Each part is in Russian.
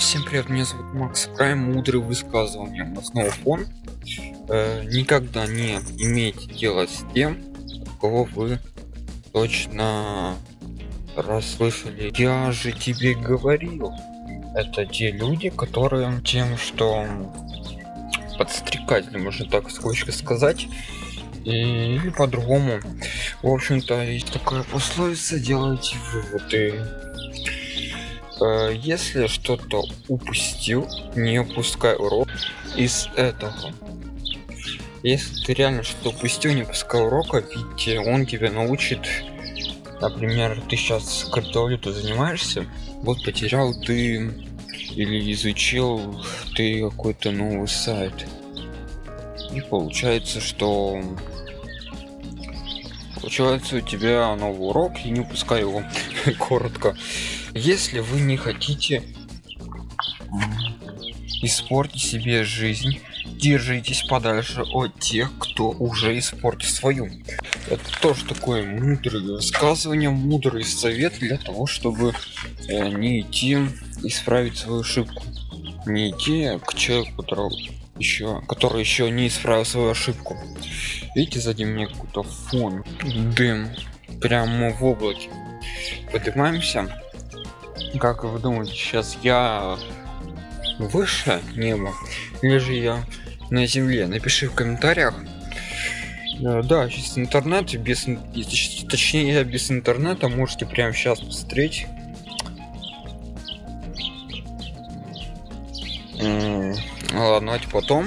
Всем привет, меня зовут Макс Прайм, мудрые высказывания на снова фон. Э, никогда не имейте дело с тем, кого вы точно расслышали. Я же тебе говорил. Это те люди, которые тем, что подстрекатели, можно так скучно сказать, или по-другому. В общем-то, есть такая пословица, делайте выводы. Э, если что-то упустил, не упускай урок из этого. Если ты реально что-то упустил, не пускай урока, ведь он тебя научит. Например, ты сейчас криптовалюту занимаешься, вот потерял ты или изучил ты какой-то новый сайт. И получается, что получается у тебя новый урок и не упускай его. Коротко. Если вы не хотите испортить себе жизнь держитесь подальше от тех кто уже испортил свою. Это тоже такое мудрое высказывание мудрый совет для того чтобы э, не идти исправить свою ошибку. Не идти к человеку который еще который еще не исправил свою ошибку. Видите сзади меня какой-то фон дым прямо в облаке. Поднимаемся. Как вы думаете сейчас я выше неба или же я на земле? Напиши в комментариях. Э, да сейчас интернет без точнее без интернета можете прямо сейчас посмотреть ладно давайте потом.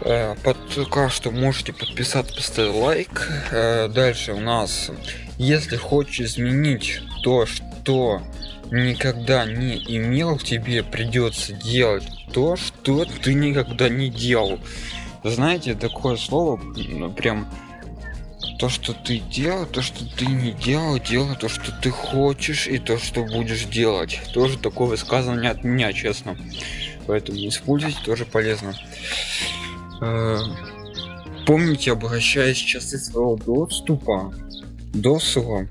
Э, пока что можете подписаться поставить лайк. Э, дальше у нас если хочешь изменить то что никогда не имел тебе придется делать то что ты никогда не делал. Знаете такое слово прям то что ты делал то что ты не делал делай то что ты хочешь и то что будешь делать. Тоже такое высказывание от меня честно поэтому используйте тоже полезно. Э, помните обращаясь часы своего доступа досуга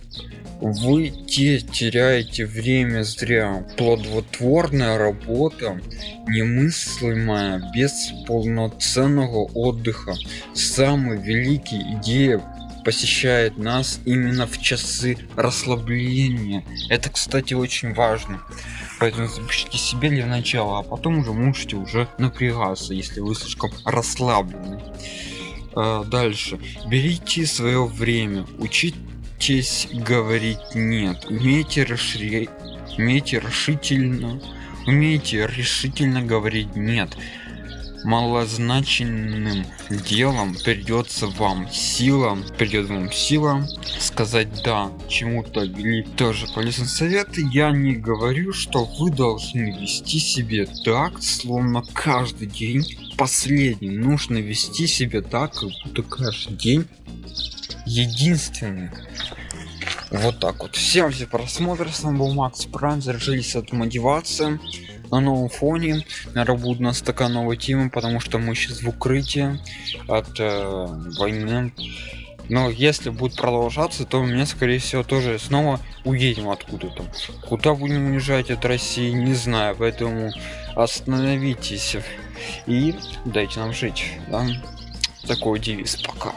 вы те теряете время зря. Плодотворная работа немыслимая без полноценного отдыха. Самый великий идея посещает нас именно в часы расслабления. Это кстати очень важно. Поэтому запишите себе для начала а потом уже можете уже напрягаться если вы слишком расслаблены. А, дальше. Берите свое время. Учитесь говорить нет умейте расширять умейте решительно умейте решительно говорить нет малозначительным делом придется вам сила придет вам сила сказать да чему-то или тоже полезный совет. Я не говорю что вы должны вести себе так словно каждый день последний. Нужно вести себя так как будто каждый день единственный. Вот так вот. Всем за просмотр с вами был макс прайм заражились от мотивации на новом фоне наверное такая новая тема потому что мы сейчас в укрытии от э, войны. Но если будет продолжаться то меня скорее всего тоже снова уедем откуда-то. Куда будем уезжать от россии не знаю поэтому остановитесь и дайте нам жить да? такой девиз. Пока